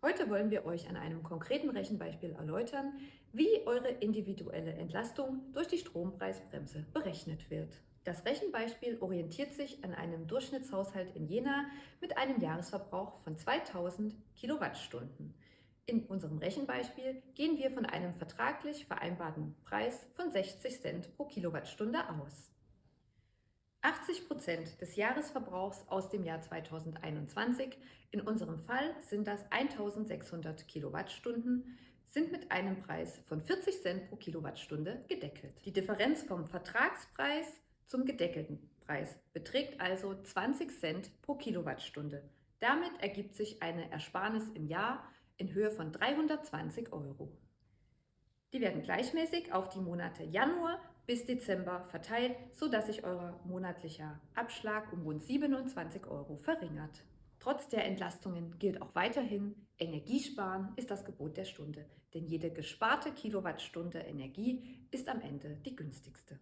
Heute wollen wir euch an einem konkreten Rechenbeispiel erläutern, wie eure individuelle Entlastung durch die Strompreisbremse berechnet wird. Das Rechenbeispiel orientiert sich an einem Durchschnittshaushalt in Jena mit einem Jahresverbrauch von 2000 Kilowattstunden. In unserem Rechenbeispiel gehen wir von einem vertraglich vereinbarten Preis von 60 Cent pro Kilowattstunde aus. 80 Prozent des Jahresverbrauchs aus dem Jahr 2021, in unserem Fall sind das 1600 Kilowattstunden, sind mit einem Preis von 40 Cent pro Kilowattstunde gedeckelt. Die Differenz vom Vertragspreis zum gedeckelten Preis beträgt also 20 Cent pro Kilowattstunde. Damit ergibt sich eine Ersparnis im Jahr in Höhe von 320 Euro. Die werden gleichmäßig auf die Monate Januar bis Dezember verteilt, sodass sich euer monatlicher Abschlag um rund 27 Euro verringert. Trotz der Entlastungen gilt auch weiterhin, Energiesparen ist das Gebot der Stunde, denn jede gesparte Kilowattstunde Energie ist am Ende die günstigste.